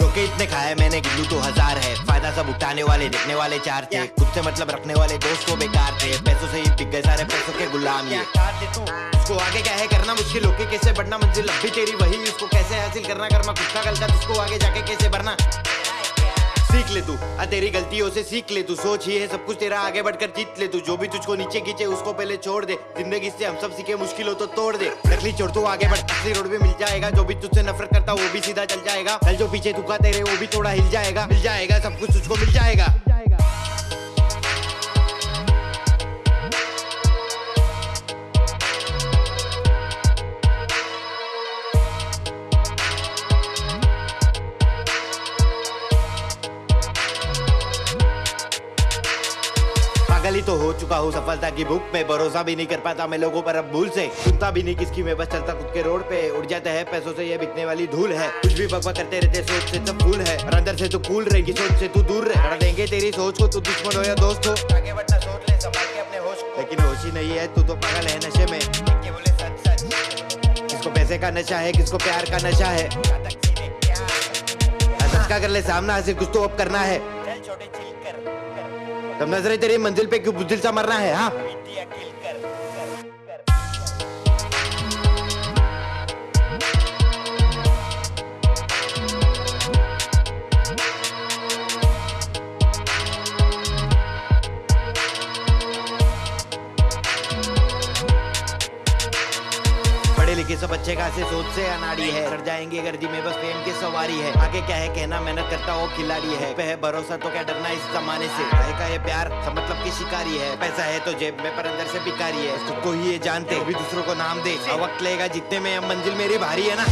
धोखे इतने खाए मैंने, गिल्लू तो हज़ार है। फ़ायदा सब उठाने वाले, देखने वाले चार थे। खुद से मतलब रखने वाले दोस्त को बेकार थे। पैसों से ही गए सारे पैसों के गुलाम ये। उसको आगे क्या है करना मुश्किल? होके कैसे बढ़ना मंजिल? अब भी तेरी वही उसको कैसे हासिल करना? करना खुद का गलता उसको आगे जाके कैसे बढ़ना? सीख ले तू। आ तेरी गलतियों से सीख ले तू, सोच ही है, सब कुछ तेरा आगे बढ़कर जीत ले तू। जो भी तुझको नीचे खींचे, उसको पहले छोड़ दे। ज़िंदगी से हम सब सीखे मुश्किल हो तो तोड़ दे। नकली छोड़, तू आगे बढ़। असली रोड पे मिल जाएगा, जो भी तुझसे नफरत करता वो भी सीधा चल जाएगा। कल जो पीछे तुका तेरे, वो भी थोड़ा हिल जाएगा। मिल जाएगा, सब कुछ तुझको मिल जाएगा। पागल ही तो हो चुका हूँ सफलता की भूख में भरोसा भी नहीं कर पाता मैं लोगों पर अब भूल से। सुनता भी नहीं किसकी मैं बस चलता खुद के रोड पे। उड़ जाता है पैसों से, ये बिकने वाली धूल है। कुछ भी बकवा करते रहते सोच से सब फूल है। और अंदर से तू कूल रहेगी, सोच से तू दूर रह। देंगे तेरी सोच को, तू दुश्मन हो या दोस्त हो। आगे बढ़ना, सोच ले, संभाल के अपने होश को। लेकिन होश ही नहीं है, तू तो पागल है नशे में। किसको पैसे का नशा है, किसको प्यार का नशा है? कर ले, सामना से कुछ तो अब करना है। तब नज़रें तेरी मंजिल पे क्यों बुजिल सा मरना है हाँ? पढ़े लिखे सब अच्छे खासे सोच से अनाड़ी है। कर जाएँगे गर्दी में, बस फेम की सवारी है। आगे क्या है कहना, मेहनत करता वो खिलाड़ी है। पे है भरोसा तो क्या डरना इस जमाने से? है का ये प्यार, सब मतलब की शिकारी है। पैसा है तो जेब में, पर अंदर से भिखारी है। खुद को ही ये जानते भी दूसरों को नाम दे। वक्त लेगा जितने में मंजिल मेरी भारी है ना?